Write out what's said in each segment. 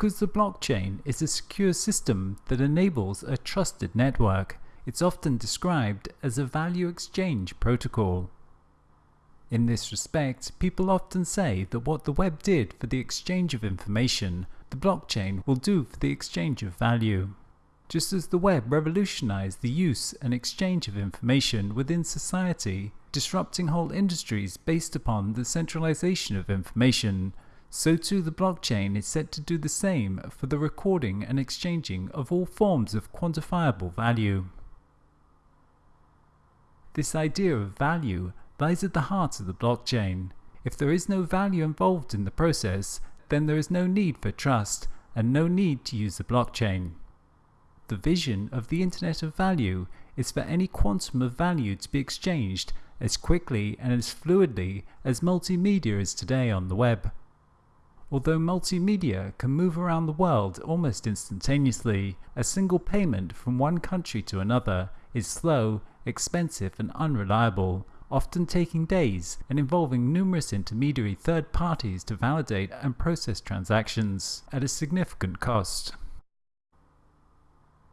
Because the blockchain is a secure system that enables a trusted network, it's often described as a value exchange protocol. In this respect, people often say that what the web did for the exchange of information, the blockchain will do for the exchange of value. Just as the web revolutionized the use and exchange of information within society, disrupting whole industries based upon the centralization of information, so too the blockchain is set to do the same for the recording and exchanging of all forms of quantifiable value. This idea of value lies at the heart of the blockchain. If there is no value involved in the process, then there is no need for trust and no need to use the blockchain. The vision of the Internet of Value is for any quantum of value to be exchanged as quickly and as fluidly as multimedia is today on the web. Although multimedia can move around the world almost instantaneously, a single payment from one country to another is slow, expensive and unreliable, often taking days and involving numerous intermediary third parties to validate and process transactions at a significant cost.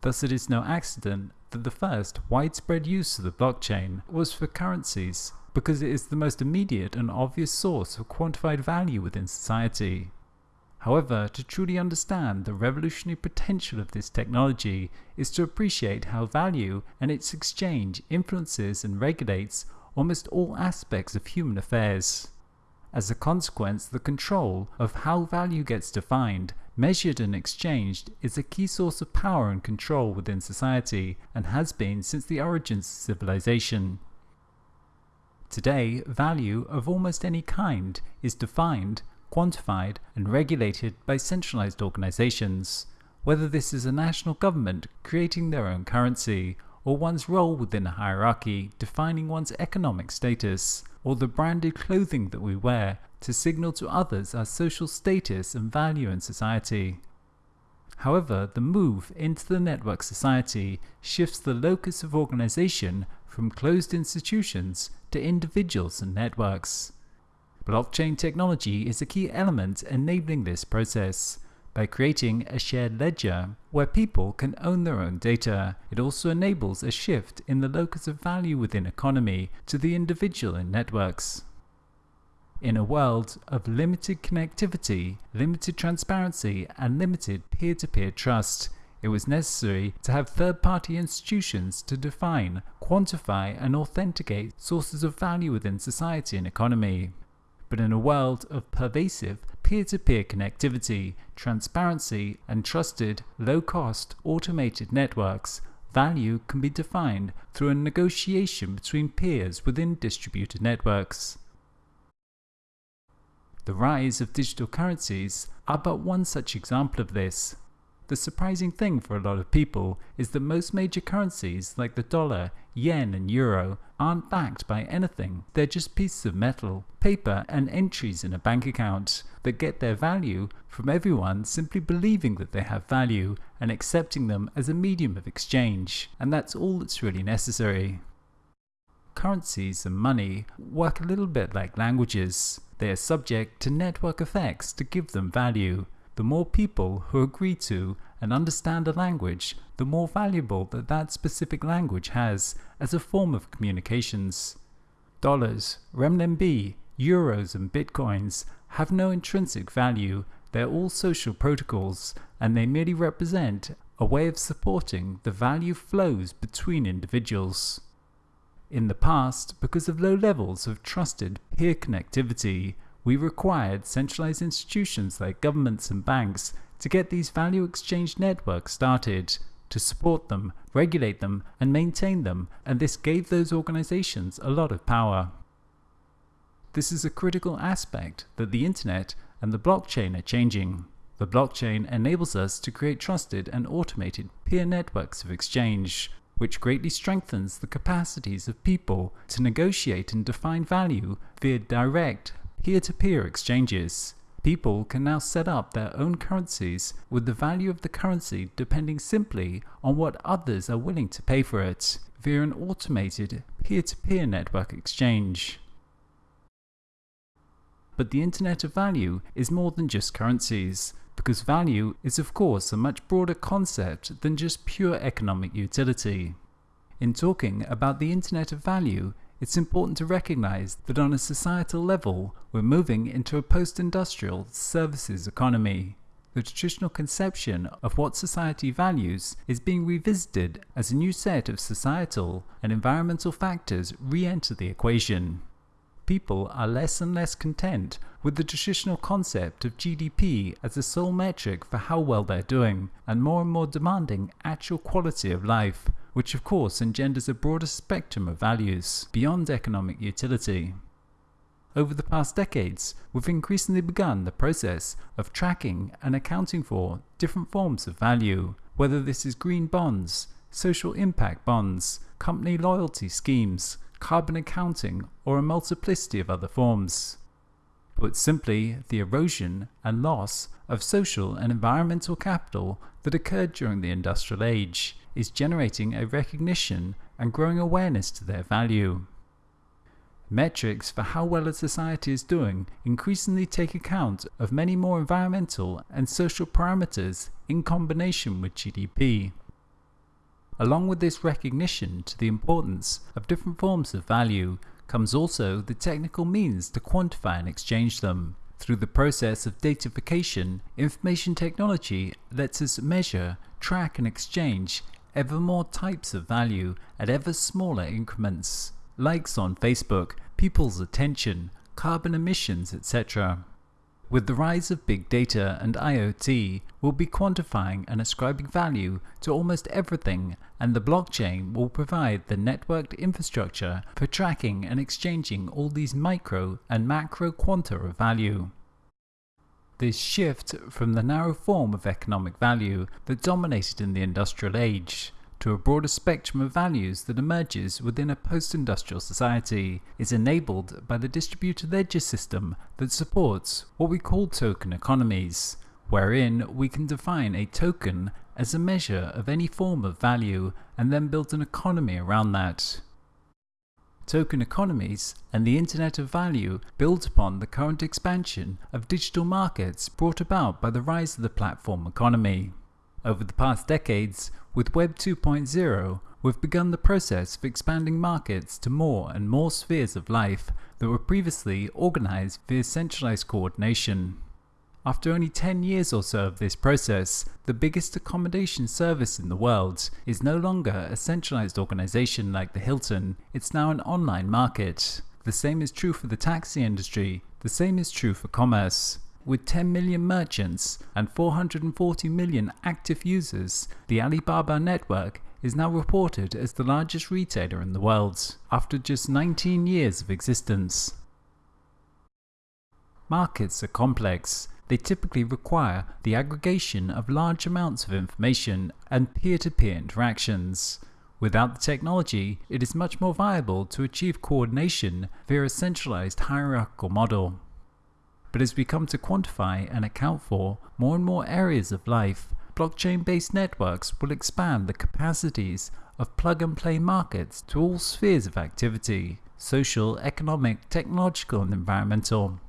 Thus it is no accident that the first widespread use of the blockchain was for currencies, because it is the most immediate and obvious source of quantified value within society. However, to truly understand the revolutionary potential of this technology is to appreciate how value and its exchange influences and regulates almost all aspects of human affairs. As a consequence, the control of how value gets defined, measured and exchanged is a key source of power and control within society and has been since the origins of civilization. Today, value of almost any kind is defined, quantified and regulated by centralized organizations, whether this is a national government creating their own currency or one's role within a hierarchy defining one's economic status, or the branded clothing that we wear to signal to others our social status and value in society. However, the move into the network society shifts the locus of organization from closed institutions to individuals and networks. Blockchain technology is a key element enabling this process, by creating a shared ledger where people can own their own data. It also enables a shift in the locus of value within economy to the individual in networks. In a world of limited connectivity, limited transparency, and limited peer-to-peer trust, it was necessary to have third-party institutions to define, quantify, and authenticate sources of value within society and economy. But in a world of pervasive peer-to-peer -peer connectivity, transparency, and trusted, low-cost, automated networks, value can be defined through a negotiation between peers within distributed networks. The rise of digital currencies are but one such example of this. The surprising thing for a lot of people is that most major currencies like the dollar, yen and euro aren't backed by anything. They're just pieces of metal, paper and entries in a bank account that get their value from everyone simply believing that they have value and accepting them as a medium of exchange. And that's all that's really necessary. Currencies and money work a little bit like languages. They are subject to network effects to give them value the more people who agree to and understand a language, the more valuable that that specific language has as a form of communications. Dollars, renminbi, euros and bitcoins have no intrinsic value, they're all social protocols and they merely represent a way of supporting the value flows between individuals. In the past, because of low levels of trusted peer connectivity, we required centralized institutions like governments and banks to get these value exchange networks started, to support them, regulate them, and maintain them, and this gave those organizations a lot of power. This is a critical aspect that the internet and the blockchain are changing. The blockchain enables us to create trusted and automated peer networks of exchange, which greatly strengthens the capacities of people to negotiate and define value via direct peer-to-peer -peer exchanges. People can now set up their own currencies with the value of the currency depending simply on what others are willing to pay for it via an automated peer-to-peer -peer network exchange. But the Internet of Value is more than just currencies, because value is of course a much broader concept than just pure economic utility. In talking about the Internet of Value, it's important to recognize that on a societal level, we're moving into a post-industrial services economy. The traditional conception of what society values is being revisited as a new set of societal and environmental factors re-enter the equation. People are less and less content with the traditional concept of GDP as the sole metric for how well they're doing, and more and more demanding actual quality of life, which of course engenders a broader spectrum of values beyond economic utility. Over the past decades, we've increasingly begun the process of tracking and accounting for different forms of value, whether this is green bonds, social impact bonds, company loyalty schemes, carbon accounting, or a multiplicity of other forms. Put simply, the erosion and loss of social and environmental capital that occurred during the industrial age is generating a recognition and growing awareness to their value. Metrics for how well a society is doing increasingly take account of many more environmental and social parameters in combination with GDP. Along with this recognition to the importance of different forms of value comes also the technical means to quantify and exchange them. Through the process of datafication, information technology lets us measure, track and exchange ever more types of value at ever smaller increments. Likes on Facebook, people's attention, carbon emissions, etc. With the rise of big data and IoT, we'll be quantifying and ascribing value to almost everything and the blockchain will provide the networked infrastructure for tracking and exchanging all these micro and macro quanta of value. This shift from the narrow form of economic value that dominated in the industrial age to a broader spectrum of values that emerges within a post-industrial society is enabled by the distributed ledger system that supports what we call token economies, wherein we can define a token as a measure of any form of value and then build an economy around that. Token economies and the Internet of Value build upon the current expansion of digital markets brought about by the rise of the platform economy. Over the past decades, with Web 2.0, we've begun the process of expanding markets to more and more spheres of life that were previously organized via centralized coordination. After only 10 years or so of this process, the biggest accommodation service in the world is no longer a centralized organization like the Hilton, it's now an online market. The same is true for the taxi industry, the same is true for commerce. With 10 million merchants and 440 million active users, the Alibaba network is now reported as the largest retailer in the world, after just 19 years of existence. Markets are complex, they typically require the aggregation of large amounts of information and peer-to-peer -peer interactions. Without the technology, it is much more viable to achieve coordination via a centralized hierarchical model. But as we come to quantify and account for more and more areas of life, blockchain-based networks will expand the capacities of plug-and-play markets to all spheres of activity, social, economic, technological and environmental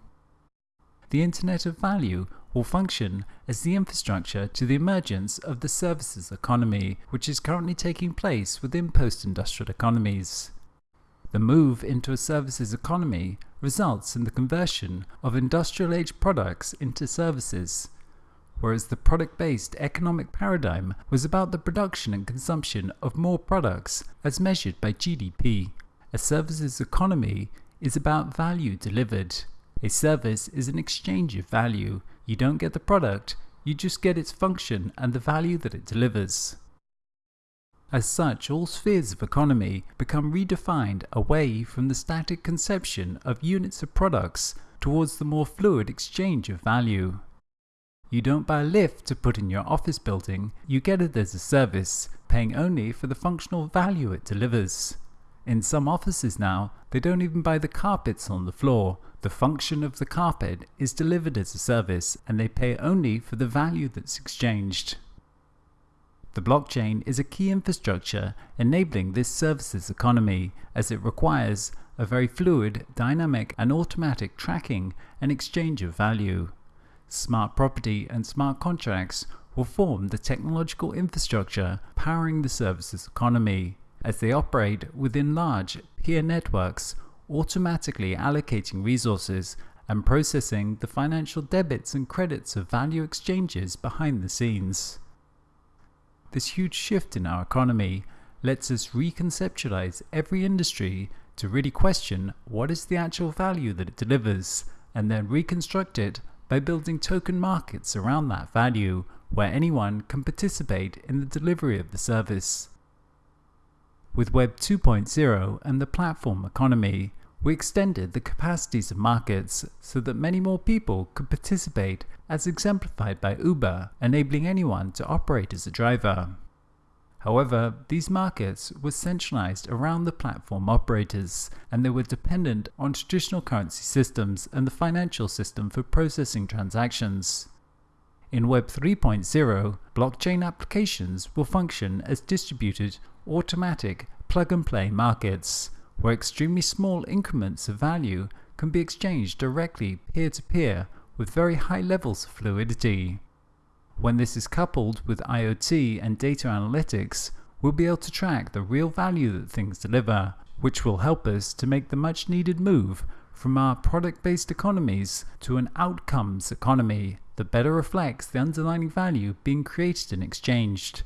the Internet of Value will function as the infrastructure to the emergence of the services economy, which is currently taking place within post-industrial economies. The move into a services economy results in the conversion of industrial age products into services, whereas the product-based economic paradigm was about the production and consumption of more products as measured by GDP. A services economy is about value delivered. A service is an exchange of value. You don't get the product, you just get its function and the value that it delivers. As such, all spheres of economy become redefined away from the static conception of units of products towards the more fluid exchange of value. You don't buy a lift to put in your office building, you get it as a service, paying only for the functional value it delivers. In some offices now, they don't even buy the carpets on the floor. The function of the carpet is delivered as a service and they pay only for the value that's exchanged. The blockchain is a key infrastructure enabling this services economy as it requires a very fluid, dynamic, and automatic tracking and exchange of value. Smart property and smart contracts will form the technological infrastructure powering the services economy as they operate within large peer networks, automatically allocating resources and processing the financial debits and credits of value exchanges behind the scenes. This huge shift in our economy lets us reconceptualize every industry to really question what is the actual value that it delivers and then reconstruct it by building token markets around that value where anyone can participate in the delivery of the service. With Web 2.0 and the platform economy, we extended the capacities of markets so that many more people could participate as exemplified by Uber, enabling anyone to operate as a driver. However, these markets were centralized around the platform operators and they were dependent on traditional currency systems and the financial system for processing transactions. In Web 3.0, blockchain applications will function as distributed, automatic, plug and play markets, where extremely small increments of value can be exchanged directly peer to peer with very high levels of fluidity. When this is coupled with IoT and data analytics, we'll be able to track the real value that things deliver, which will help us to make the much needed move from our product based economies to an outcomes economy that better reflects the underlying value being created and exchanged.